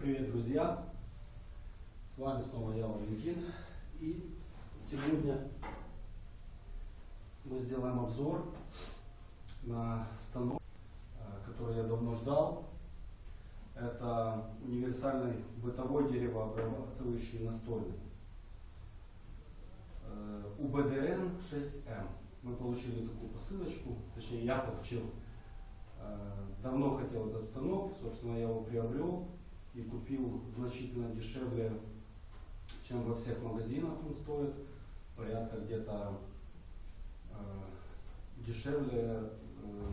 Привет, друзья! С вами снова я, Валентин. И сегодня мы сделаем обзор на станок, э, который я давно ждал. Это универсальный бытовой деревообрабатывающий настольный. Э, УБДН 6М. Мы получили такую посылочку, точнее я получил. Э, Давно хотел этот станок, собственно я его приобрел и купил значительно дешевле, чем во всех магазинах он стоит. Порядка где-то э, дешевле э,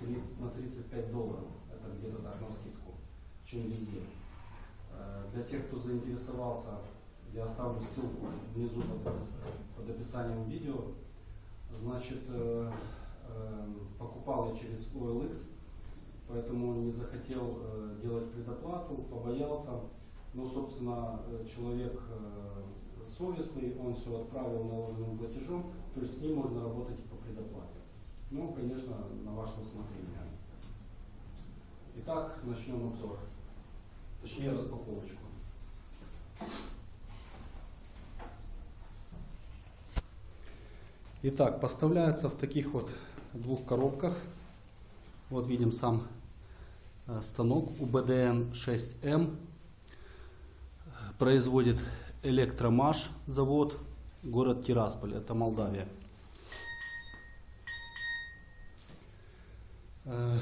30, на 35 долларов. Это где-то так на скидку, чем везде. Э, для тех, кто заинтересовался, я оставлю ссылку внизу под, под описанием видео. Значит, э, э, покупал я через OLX, поэтому не захотел э, делать предоплату, побоялся. Но, собственно, э, человек э, совестный, он все отправил наложенным платежом, то есть с ним можно работать и по предоплате. Ну, конечно, на ваше усмотрение. Итак, начнем обзор. Точнее, распаковочку. Итак, поставляется в таких вот двух коробках. Вот видим сам станок УБДН 6М. Производит Электромаш завод, город Тирасполь, это Молдавия. Э,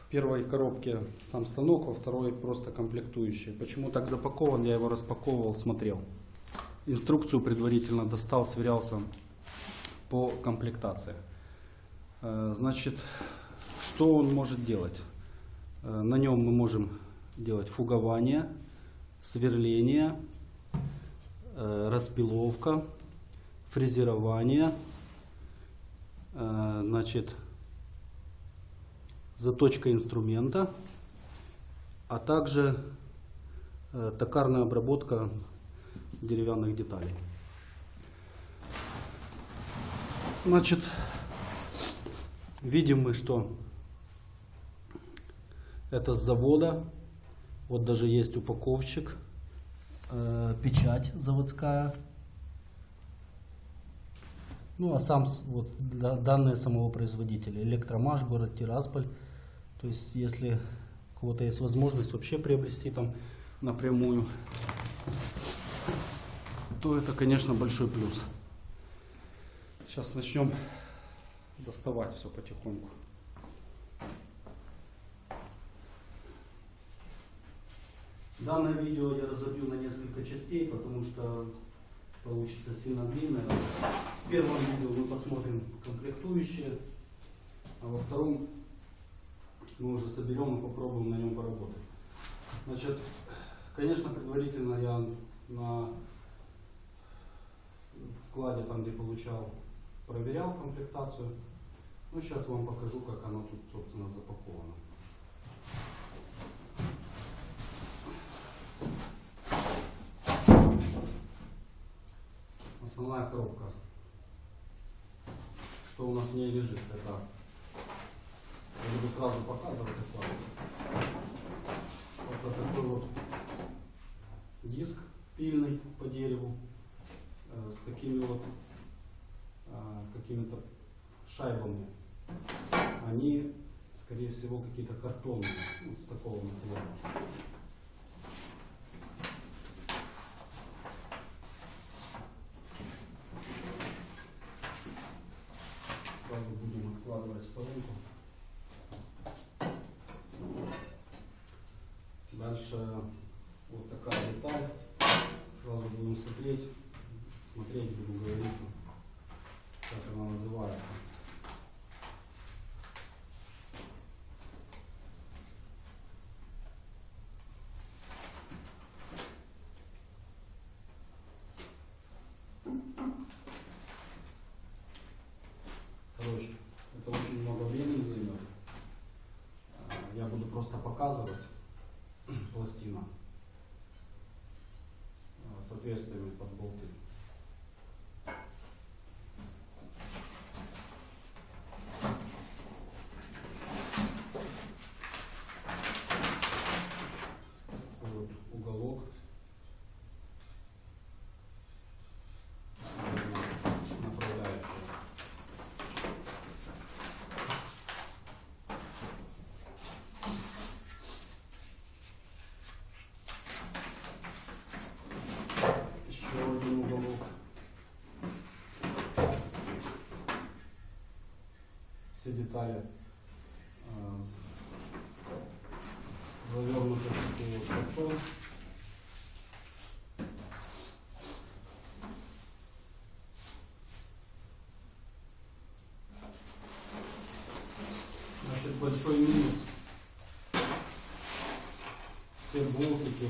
В первой коробке сам станок, во второй просто комплектующие. Почему так запакован, я его распаковывал, смотрел. Инструкцию предварительно достал, сверялся по комплектации. Э, Значит, что он может делать? Э, На нем мы можем делать фугование, сверление, э, распиловка, фрезерование, э, значит, заточка инструмента, а также токарная обработка деревянных деталей. Значит, видим мы, что это с завода. Вот даже есть упаковщик, э, печать заводская. Ну, а сам, вот, да- данные самого производителя. Электромаш, город Тирасполь. То есть, если у кого-то есть возможность вообще приобрести там напрямую, то это, конечно, большой плюс. Сейчас начнем доставать все потихоньку. Данное видео я разобью на несколько частей, потому что получится сильно длинное. В первом видео мы посмотрим комплектующие, а во втором мы уже соберем и попробуем на нем поработать. Значит, конечно, предварительно я на складе, там где получал, проверял комплектацию. Ну, сейчас вам покажу, как оно тут, собственно, запаковано. Основная коробка. Что у нас в ней лежит? Это я буду сразу показывать это. Это такой вот диск пильный по дереву э, с такими вот э, какими-то шайбами. Они, скорее всего, какие-то картонные, ну, с такого материала. Сразу будем откладывать в сторонку. Дальше вот такая деталь. Сразу будем смотреть, смотреть, будем говорить, как она называется. Короче, это очень много времени займет. А, Я буду просто показывать пластина с отверстиями под болты. Детали э, завернуты в картон. Значит, большой минус. Все болтики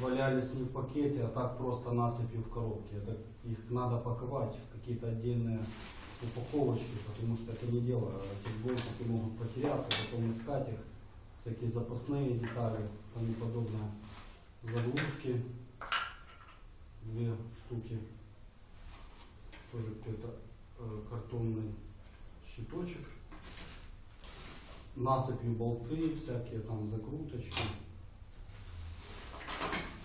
валялись не в пакете, а так просто насыпью в коробке. Это их надо паковать в какие-то отдельные упаковочки, потому что это не дело. Эти болтики могут потеряться, потом искать их, всякие запасные детали, тому подобное. Заглушки, две штуки, тоже какой-то э, картонный щиточек. Насыпью болты, всякие там закруточки.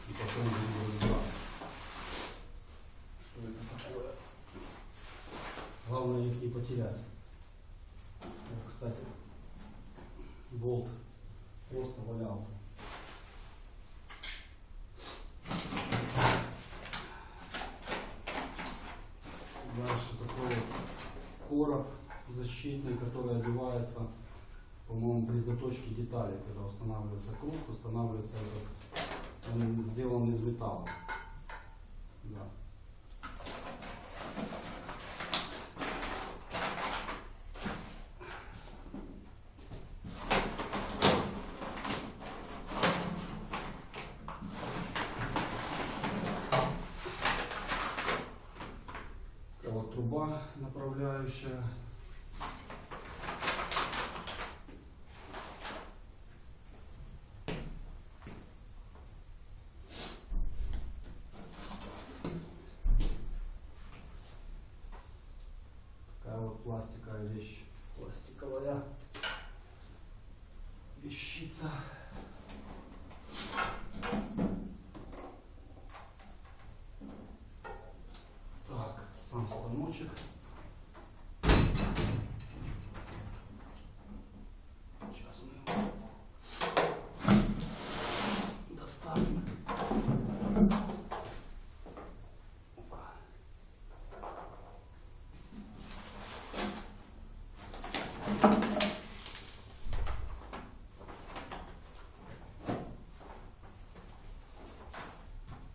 И потом будем разбираться. Что это такое? Главное их не потерять. Вот, кстати, болт просто валялся. Дальше такой короб защитный, который одевается, по-моему, при заточке деталей, когда устанавливается круг, устанавливается этот, он сделан из металла. Да. Такая вот труба направляющая. Такая вот пластиковая вещь. Пластиковая вещица. Так, сам станочек. Сейчас мы его доставим. Опа.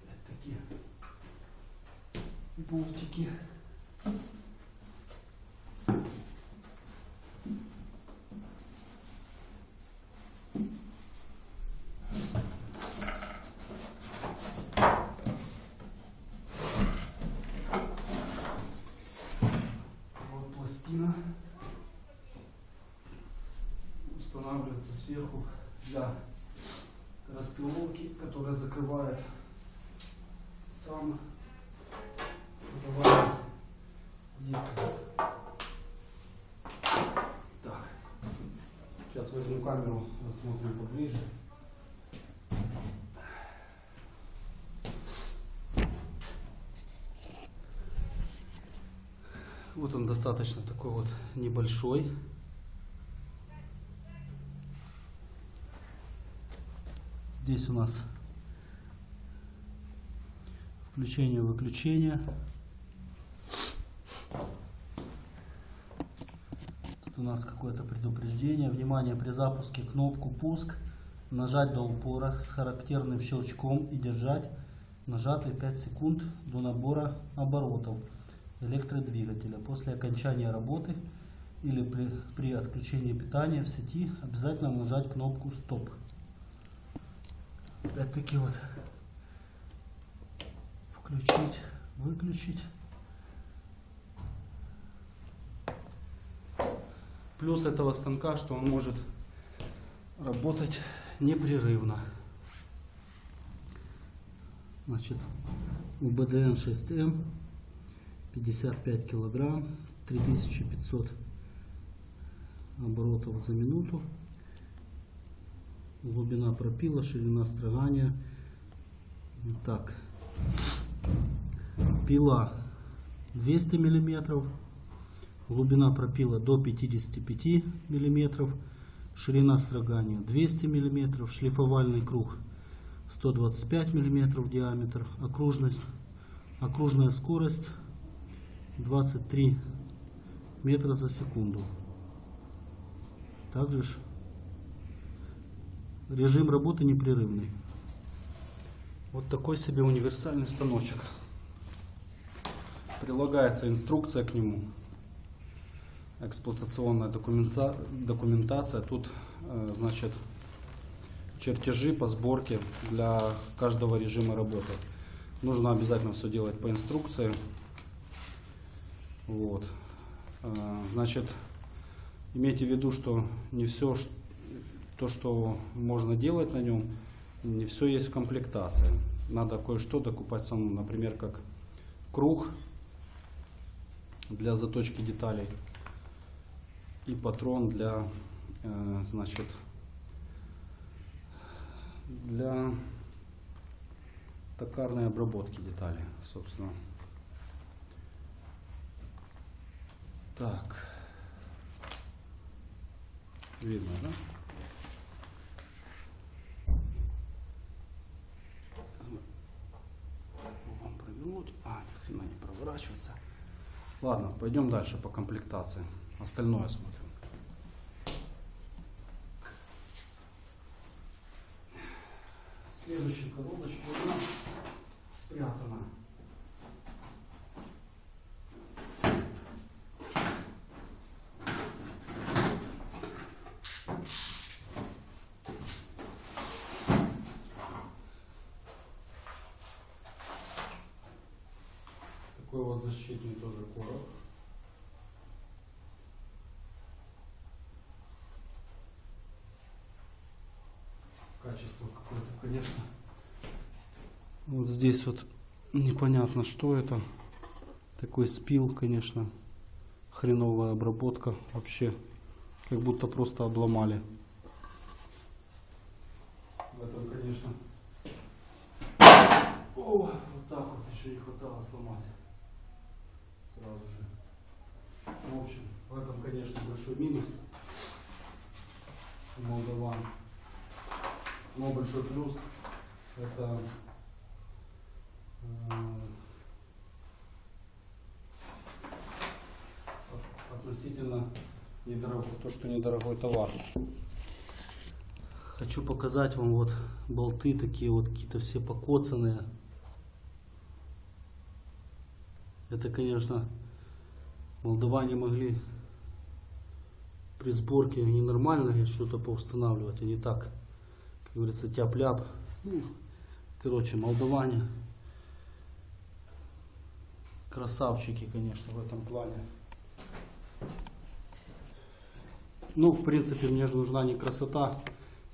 Это такие болтики. Вот пластина устанавливается сверху для распиловки, которая закрывает сам диск. Так. Сейчас возьму камеру, рассмотрим поближе. Вот он достаточно такой вот небольшой. Здесь у нас включение-выключение. Тут у нас какое-то предупреждение. Внимание, при запуске кнопку пуск нажать до упора с характерным щелчком и держать нажатый 5 секунд до набора оборотов электродвигателя. После окончания работы или при, при отключении питания в сети обязательно нажать кнопку стоп. Опять-таки вот включить, выключить. Плюс этого станка, что он может работать непрерывно. Значит, у БДН 6М 55 килограмм, 3500 оборотов за минуту. Глубина пропила, ширина строгания. Так. Пила 200 миллиметров. Глубина пропила до 55 миллиметров. Ширина строгания 200 миллиметров. Шлифовальный круг 125 миллиметров диаметр. Окружность, окружная скорость 23 метра за секунду. Также режим работы непрерывный. Вот такой себе универсальный станочек. Прилагается инструкция к нему. Эксплуатационная документа- документация. Тут, э, значит, чертежи по сборке для каждого режима работы. Нужно обязательно все делать по инструкции. Вот. Э, Значит, имейте в виду, что не все то, что можно делать на нем, не все есть в комплектации. Надо кое-что докупать самому, например, как круг для заточки деталей и патрон для, э, значит, для токарной обработки деталей, собственно. Так. Видно, да? Вам провернуть. А, ни хрена не проворачивается. Ладно, пойдем дальше по комплектации. Остальное смотрим. Следующая коробочка у нас спрятана. Такой вот защитный тоже короб. Качество какое-то, конечно. Вот здесь вот непонятно, что это. Такой спил, конечно. Хреновая обработка. Вообще, как будто просто обломали. В этом, конечно. О, вот так вот еще не хватало сломать. Сразу же. В общем, в этом, конечно, большой минус молдаван. Но большой плюс это э, от- относительно недорогой, то, что недорогой товар. Хочу показать вам вот болты такие вот какие-то все покоцанные. Это, конечно, молдаване могли при сборке ненормально что-то поустанавливать, а не так, как говорится, тяп-ляп. Ну, короче, молдаване красавчики, конечно, в этом плане. Ну, в принципе, мне же нужна не красота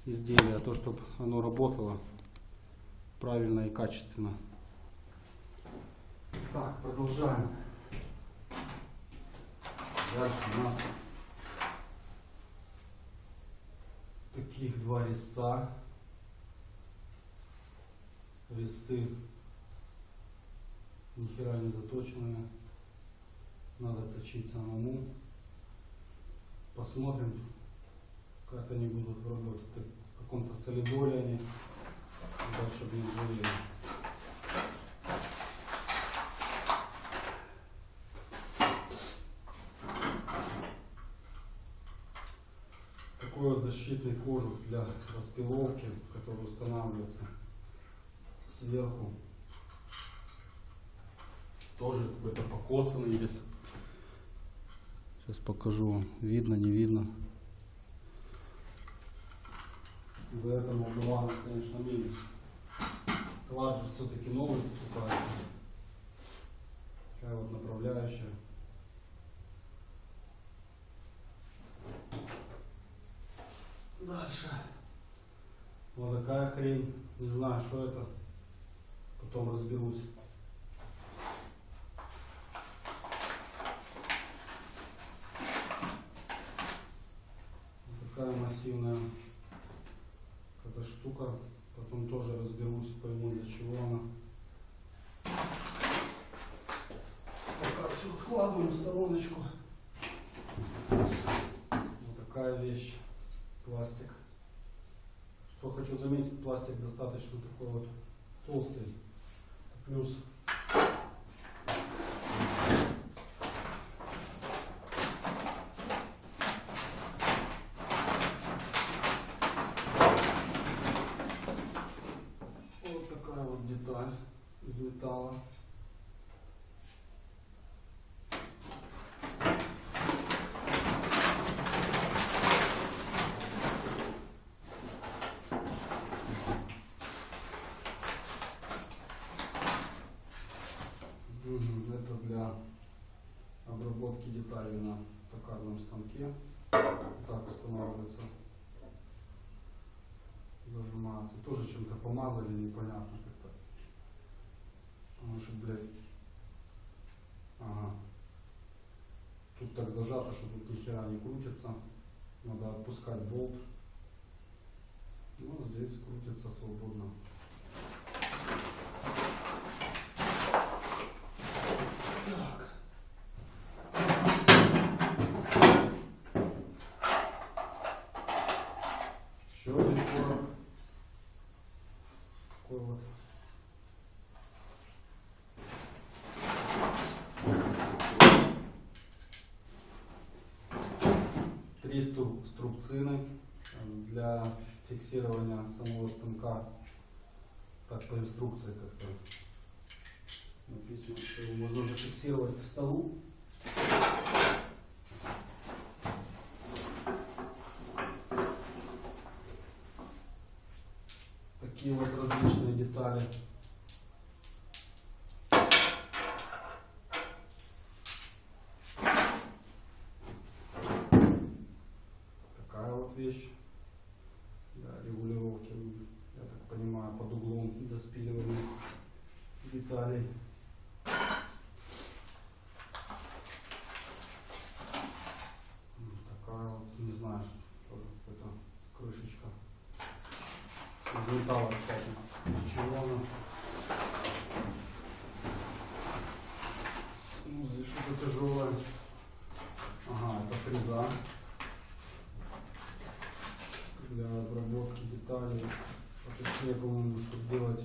изделия, а то, чтобы оно работало правильно и качественно. Так, продолжаем. Дальше у нас таких два резца. Резцы ни хера не заточенные. Надо точить самому. Посмотрим, как они будут работать. В каком-то солидоле они. Так, чтобы не жили. Такой вот защитный кожух для распиловки, который устанавливается сверху. Тоже какой-то покоцанный весь. Сейчас покажу вам. Видно, не видно. За это Молдавана, конечно, минус. Класс же все-таки новый покупается. Такая вот направляющая. Дальше. Вот такая хрень. Не знаю, что это. Потом разберусь. Такая массивная эта штука. Потом тоже разберусь, пойму для чего она. Пока все откладываем в стороночку. Вот такая вещь. Пластик. Что хочу заметить, пластик достаточно такой вот толстый плюс вот такая вот деталь из металла. Станке. Так устанавливается. Зажимается. Тоже чем-то помазали, непонятно как-то. Может, блядь. Ага. Тут так зажато, что тут ни хера не крутится. Надо отпускать болт. Ну, здесь крутится свободно. Так. Еще один короб. Такой вот. Стру- струбцины для фиксирования самого станка. Так по инструкции как-то написано, что его можно зафиксировать к столу. Такие вот различные детали. Такая вот вещь для регулировки, я так понимаю, под углом до спиливания деталей. М, Такая вот, не знаю, что тоже какая-то крышечка. Из металла, кстати. Из чего она? Ну, здесь что-то тяжелое. Ага, это фреза для обработки деталей. А точнее, по-моему, чтобы делать,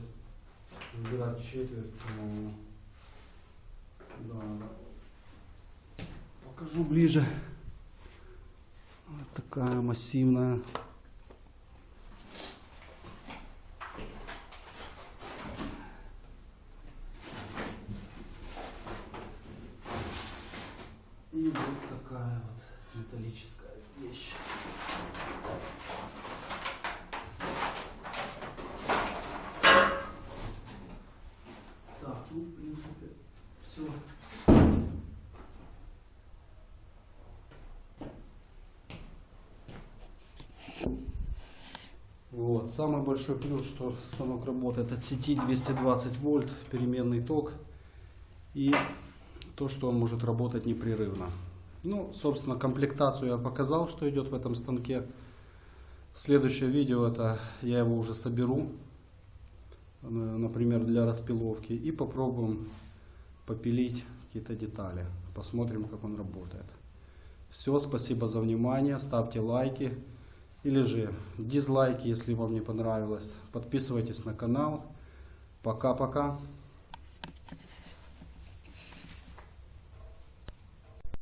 выбирать четверть, по-моему. Да, да. Покажу ближе. Вот такая массивная. И вот такая вот металлическая вещь. Так, ну, в принципе, все. Вот. Самый большой плюс, что станок работает от сети 220 вольт, переменный ток. И то, что он может работать непрерывно. Ну, собственно, комплектацию я показал, что идет в этом станке. Следующее видео, это я его уже соберу, э, например, для распиловки. И попробуем попилить какие-то детали. Посмотрим, как он работает. Все, спасибо за внимание. Ставьте лайки. Или же дизлайки, если вам не понравилось. Подписывайтесь на канал. Пока-пока.